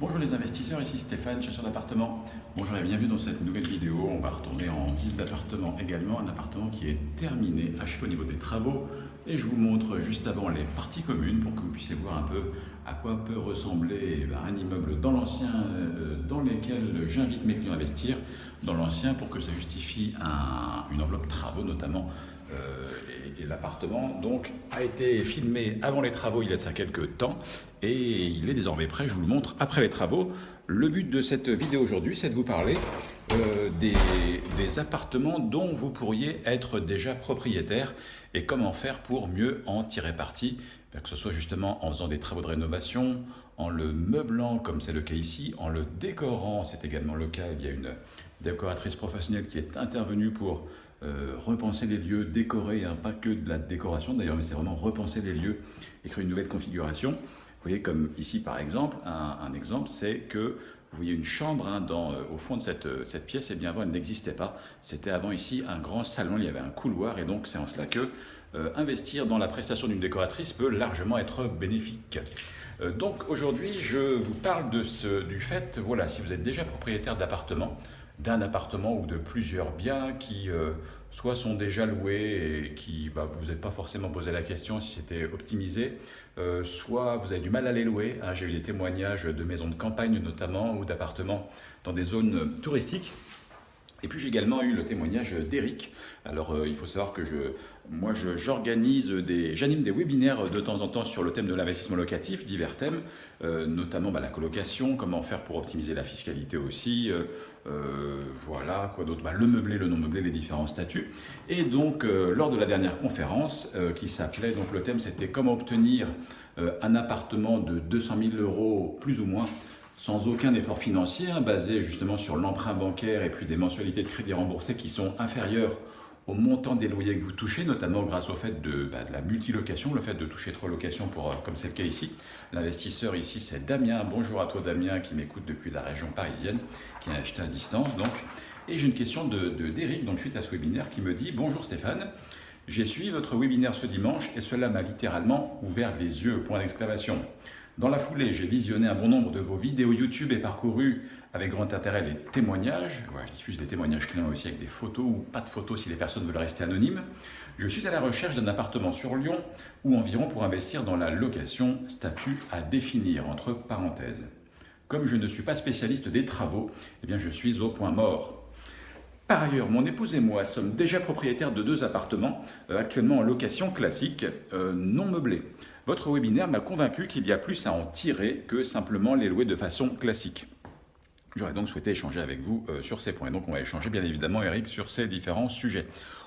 Bonjour les investisseurs, ici Stéphane, chasseur d'appartements. Bonjour et bienvenue dans cette nouvelle vidéo. On va retourner en visite d'appartement également, un appartement qui est terminé, achevé au niveau des travaux. Et je vous montre juste avant les parties communes pour que vous puissiez voir un peu à quoi peut ressembler ben, un immeuble dans l'ancien, euh, dans lequel j'invite mes clients à investir, dans l'ancien pour que ça justifie une enveloppe travaux notamment euh, l'appartement donc a été filmé avant les travaux il y a de ça quelques temps et il est désormais prêt, je vous le montre après les travaux. Le but de cette vidéo aujourd'hui, c'est de vous parler euh, des, appartements dont vous pourriez être déjà propriétaire et comment faire pour mieux en tirer parti, que ce soit justement en faisant des travaux de rénovation, en le meublant comme c'est le cas ici, en le décorant, c'est également le cas, il y a une décoratrice professionnelle qui est intervenue pour euh, repenser les lieux, décorer, hein, pas que de la décoration d'ailleurs, mais c'est vraiment repenser les lieux, écrire une nouvelle configuration. Vous voyez comme ici par exemple, un, exemple c'est que vous voyez une chambre hein, dans, euh, au fond de cette, euh, pièce, et bien avant elle n'existait pas. C'était avant ici un grand salon, il y avait un couloir et donc c'est en cela que investir dans la prestation d'une décoratrice peut largement être bénéfique. donc aujourd'hui je vous parle de ce, du fait, voilà, si vous êtes déjà propriétaire d'appartement, d'un appartement ou de plusieurs biens qui euh, soit sont déjà loués et qui bah, vous n'êtes pas forcément posé la question si c'était optimisé, euh, soit vous avez du mal à les louer. Hein. J'ai eu des témoignages de maisons de campagne notamment ou d'appartements dans des zones touristiques et puis j'ai également eu le témoignage d'Eric. Alors euh, il faut savoir que moi j'organise des, j'anime des webinaires de temps en temps sur le thème de l'investissement locatif, divers thèmes, euh, notamment bah, la colocation, comment faire pour optimiser la fiscalité aussi, euh, voilà quoi d'autre, bah, le meublé, le non meublé, les différents statuts. Et donc lors de la dernière conférence qui s'appelait, donc le thème c'était comment obtenir un appartement de 200 000 euros plus ou moins sans aucun effort financier, hein, basé justement sur l'emprunt bancaire et puis des mensualités de crédit remboursées qui sont inférieures au montant des loyers que vous touchez, notamment grâce au fait de, bah, la multilocation, le fait de toucher trois locations, pour, euh, comme c'est le cas ici. L'investisseur ici, c'est Damien. Bonjour à toi Damien, qui m'écoute depuis la région parisienne, qui a acheté à distance. Donc. Et j'ai une question de d'Eric, donc suite à ce webinaire, qui me dit « Bonjour Stéphane, j'ai suivi votre webinaire ce dimanche et cela m'a littéralement ouvert les yeux, point d'exclamation. Dans la foulée, j'ai visionné un bon nombre de vos vidéos YouTube et parcouru avec grand intérêt les témoignages. Voilà, je diffuse des témoignages clients aussi avec des photos ou pas de photos si les personnes veulent rester anonymes. Je suis à la recherche d'un appartement sur Lyon ou environ pour investir dans la location, statut à définir entre parenthèses. Comme je ne suis pas spécialiste des travaux, eh bien je suis au point mort. Par ailleurs, mon épouse et moi sommes déjà propriétaires de deux appartements, euh, actuellement en location classique, euh, non meublés. Votre webinaire m'a convaincu qu'il y a plus à en tirer que simplement les louer de façon classique. J'aurais donc souhaité échanger avec vous euh, sur ces points. Donc on va échanger bien évidemment, Eric, sur ces différents sujets.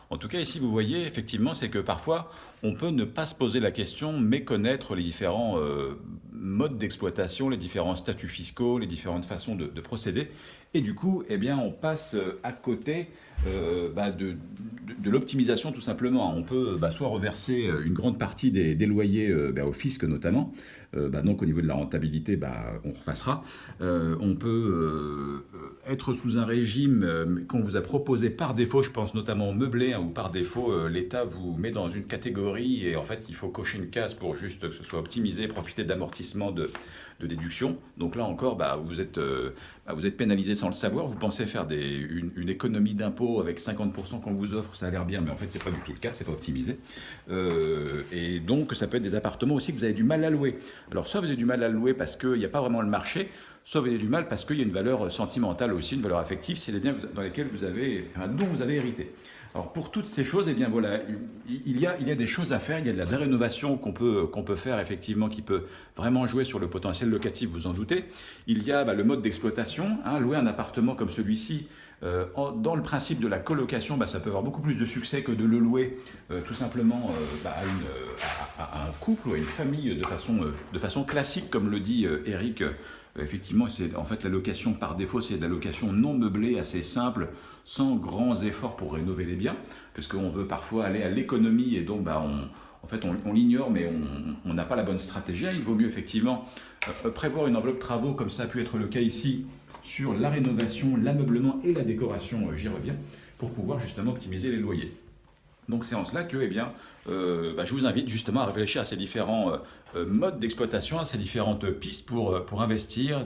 En tout cas, ici, vous voyez, effectivement, c'est que parfois, on peut ne pas se poser la question, mais connaître les différents modes d'exploitation, les différents statuts fiscaux, les différentes façons de, procéder. Et du coup, eh on passe euh, à côté euh, bah, de, l'optimisation tout simplement. On peut bah, soit reverser une grande partie des, loyers bah, au fisc notamment, donc au niveau de la rentabilité, on repassera. on peut être sous un régime qu'on vous a proposé par défaut, je pense notamment au meublé, hein, où par défaut l'État vous met dans une catégorie et en fait il faut cocher une case pour juste que ce soit optimisé, profiter d'amortissement de, de, déduction. Donc là encore, vous, êtes, euh, pénalisé sans le savoir. Vous pensez faire des, une, économie d'impôt avec 50% qu'on vous offre, ça a l'air bien, mais en fait c'est pas du tout le cas, c'est pas optimisé. Euh, et donc ça peut être des appartements aussi que vous avez du mal à louer. Alors soit vous avez du mal à louer parce qu'il n'y a pas vraiment le marché, soit vous avez du mal parce qu'il y a une valeur sentimentale aussi, une valeur affective, c'est les biens dans lesquels dont vous avez hérité. Alors pour toutes ces choses, eh bien voilà, il y a, il y a des choses à faire, il y a de la rénovation qu'on peut, qu'on peut faire effectivement qui peut vraiment jouer sur le potentiel locatif, vous en doutez. Il y a bah, le mode d'exploitation, hein, louer un appartement comme celui-ci, euh, dans le principe de la colocation, bah, ça peut avoir beaucoup plus de succès que de le louer euh, tout simplement euh, bah, à, un couple ou à une famille de façon, de façon classique, comme le dit Eric effectivement, c'est en fait la location par défaut, c'est de la location non meublée, assez simple, sans grands efforts pour rénover les biens, parce qu'on veut parfois aller à l'économie et donc bah, on, en fait, on, l'ignore, mais on n'a pas la bonne stratégie. Il vaut mieux effectivement euh, prévoir une enveloppe travaux, comme ça a pu être le cas ici, sur la rénovation, l'ameublement et la décoration, euh, j'y reviens, pour pouvoir justement optimiser les loyers. Donc c'est en cela que eh bien, euh, bah, je vous invite justement à réfléchir à ces différents euh, euh, modes d'exploitation, à ces différentes pistes pour, investir.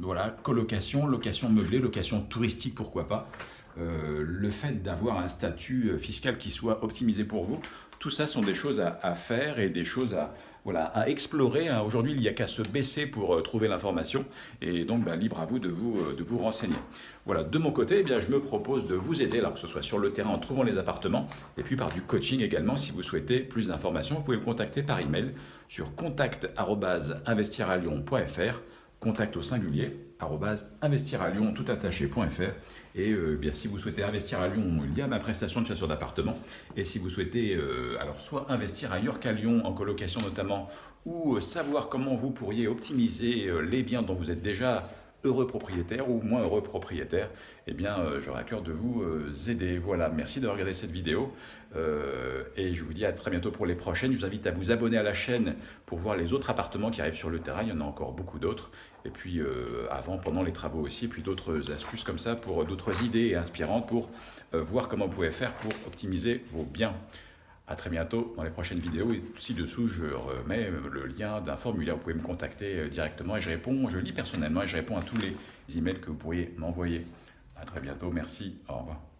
Voilà, colocation, location meublée, location touristique, pourquoi pas. le fait d'avoir un statut fiscal qui soit optimisé pour vous, tout ça sont des choses à, faire et des choses à, voilà, à explorer. Hein. Aujourd'hui, il n'y a qu'à se baisser pour euh, trouver l'information. Et donc, bah, libre à vous de vous, euh, de vous renseigner. Voilà, de mon côté, eh bien, je me propose de vous aider, alors que ce soit sur le terrain en trouvant les appartements, et puis par du coaching également. Si vous souhaitez plus d'informations, vous pouvez me contacter par email sur contact@investiralion.fr contact au singulier, investir à Lyon, tout attaché.fr. Et euh, bien, si vous souhaitez investir à Lyon, il y a ma prestation de chasseur d'appartement. Et si vous souhaitez, euh, alors soit investir ailleurs qu'à Lyon, en colocation notamment, ou euh, savoir comment vous pourriez optimiser les biens dont vous êtes déjà heureux propriétaire ou moins heureux propriétaire, eh bien, euh, j'aurai à cœur de vous euh, aider. Voilà, merci d'avoir regardé cette vidéo euh, et je vous dis à très bientôt pour les prochaines. Je vous invite à vous abonner à la chaîne pour voir les autres appartements qui arrivent sur le terrain. Il y en a encore beaucoup d'autres. Et puis, avant, pendant les travaux aussi, et puis d'autres astuces comme ça pour d'autres idées inspirantes pour voir comment vous pouvez faire pour optimiser vos biens. À très bientôt dans les prochaines vidéos. Et ci-dessous, je remets le lien d'un formulaire. Vous pouvez me contacter euh, directement et je réponds, je lis personnellement et je réponds à tous les emails que vous pourriez m'envoyer. À très bientôt. Merci. Au revoir.